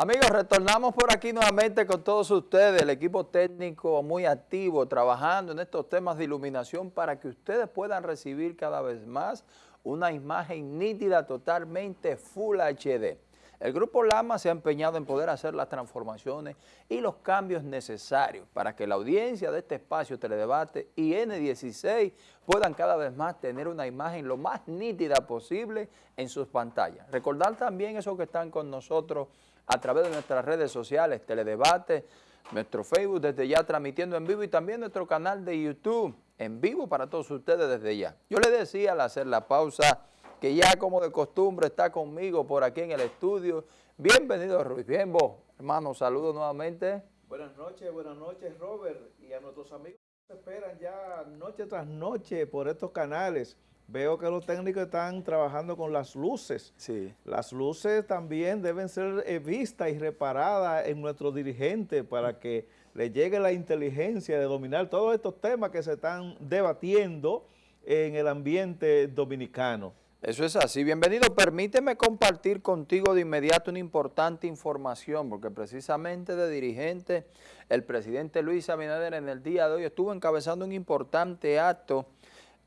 Amigos, retornamos por aquí nuevamente con todos ustedes, el equipo técnico muy activo, trabajando en estos temas de iluminación para que ustedes puedan recibir cada vez más una imagen nítida totalmente Full HD. El Grupo Lama se ha empeñado en poder hacer las transformaciones y los cambios necesarios para que la audiencia de este espacio Teledebate y N16 puedan cada vez más tener una imagen lo más nítida posible en sus pantallas. Recordar también esos que están con nosotros a través de nuestras redes sociales, Teledebate, nuestro Facebook desde ya transmitiendo en vivo y también nuestro canal de YouTube en vivo para todos ustedes desde ya. Yo les decía al hacer la pausa que ya como de costumbre está conmigo por aquí en el estudio. Bienvenido Ruiz, bien vos, hermano, saludos nuevamente. Buenas noches, buenas noches Robert y a nuestros amigos que esperan ya noche tras noche por estos canales Veo que los técnicos están trabajando con las luces. Sí. Las luces también deben ser eh, vistas y reparadas en nuestros dirigentes para que le llegue la inteligencia de dominar todos estos temas que se están debatiendo en el ambiente dominicano. Eso es así. Bienvenido. Permíteme compartir contigo de inmediato una importante información, porque precisamente de dirigente, el presidente Luis Abinader en el día de hoy estuvo encabezando un importante acto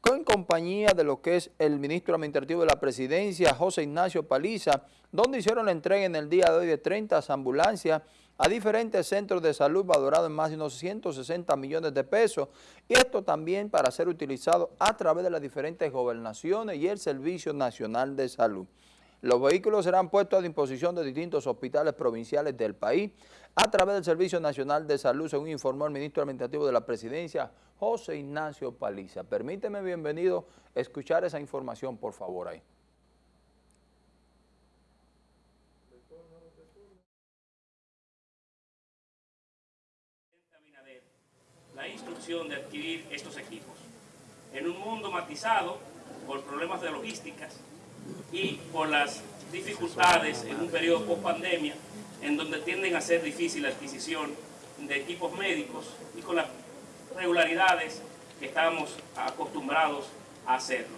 con compañía de lo que es el ministro administrativo de la presidencia, José Ignacio Paliza, donde hicieron la entrega en el día de hoy de 30 ambulancias a diferentes centros de salud valorados en más de unos 160 millones de pesos y esto también para ser utilizado a través de las diferentes gobernaciones y el Servicio Nacional de Salud. Los vehículos serán puestos a disposición de distintos hospitales provinciales del país a través del Servicio Nacional de Salud, según informó el ministro administrativo de la presidencia, José Ignacio Paliza. Permíteme, bienvenido, escuchar esa información, por favor, ahí. La instrucción de adquirir estos equipos. En un mundo matizado por problemas de logísticas, y por las dificultades en un periodo post pandemia en donde tienden a ser difícil la adquisición de equipos médicos y con las regularidades que estamos acostumbrados a hacerlo.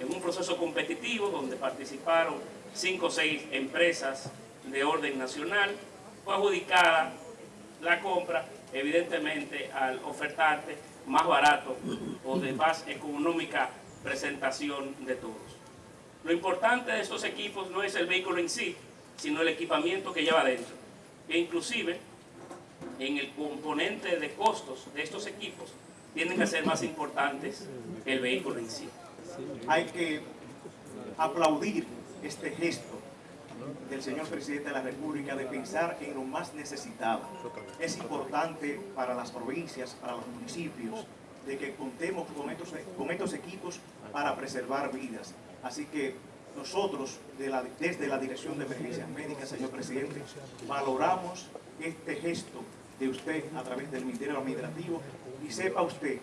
En un proceso competitivo donde participaron cinco o seis empresas de orden nacional, fue adjudicada la compra evidentemente al ofertarte más barato o de más económica presentación de todos. Lo importante de estos equipos no es el vehículo en sí, sino el equipamiento que lleva dentro. E inclusive, en el componente de costos de estos equipos, tienen que ser más importantes el vehículo en sí. Hay que aplaudir este gesto del señor presidente de la República de pensar en lo más necesitado. Es importante para las provincias, para los municipios, de que contemos con estos, con estos equipos para preservar vidas. Así que nosotros, desde la Dirección de Emergencias Médicas, señor presidente, valoramos este gesto de usted a través del Ministerio Administrativo y sepa usted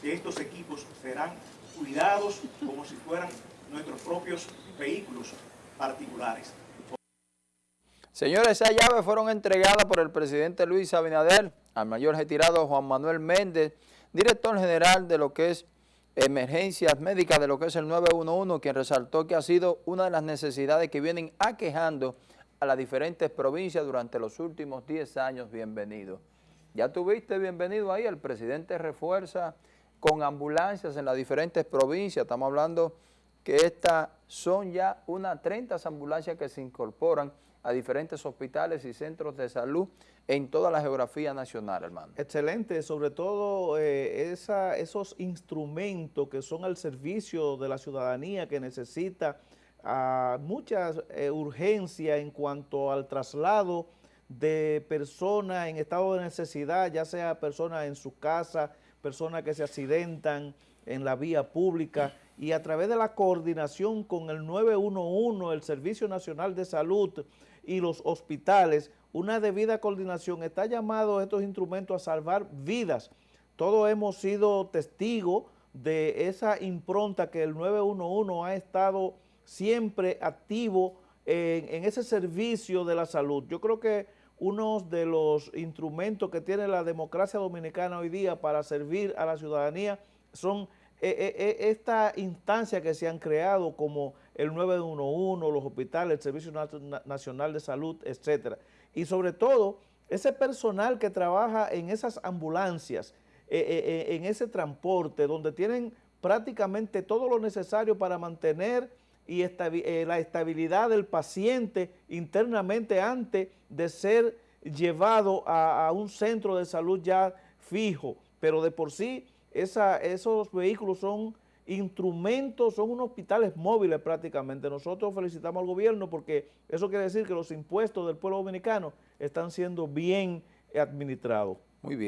que estos equipos serán cuidados como si fueran nuestros propios vehículos particulares. Señores, esas llaves fueron entregadas por el presidente Luis Abinader al mayor retirado Juan Manuel Méndez, director general de lo que es emergencias médicas de lo que es el 911, quien resaltó que ha sido una de las necesidades que vienen aquejando a las diferentes provincias durante los últimos 10 años. Bienvenido. Ya tuviste bienvenido ahí, el presidente refuerza con ambulancias en las diferentes provincias. Estamos hablando que estas son ya unas 30 ambulancias que se incorporan a diferentes hospitales y centros de salud en toda la geografía nacional, hermano. Excelente, sobre todo eh, esos instrumentos que son al servicio de la ciudadanía que necesita uh, muchas eh, urgencias en cuanto al traslado de personas en estado de necesidad, ya sea personas en su casa, personas que se accidentan en la vía pública y a través de la coordinación con el 911, el Servicio Nacional de Salud, y los hospitales, una debida coordinación, está llamado estos instrumentos a salvar vidas. Todos hemos sido testigos de esa impronta que el 911 ha estado siempre activo en, en, ese servicio de la salud. Yo creo que uno de los instrumentos que tiene la democracia dominicana hoy día para servir a la ciudadanía son esta instancia que se han creado como el 911, los hospitales, el Servicio Nacional de Salud, etcétera. Y sobre todo, ese personal que trabaja en esas ambulancias, eh, eh, eh, en ese transporte, donde tienen prácticamente todo lo necesario para mantener y la estabilidad del paciente internamente antes de ser llevado a, un centro de salud ya fijo, pero de por sí esos vehículos son instrumentos, son unos hospitales móviles prácticamente. Nosotros felicitamos al gobierno porque eso quiere decir que los impuestos del pueblo dominicano están siendo bien administrados. Muy bien.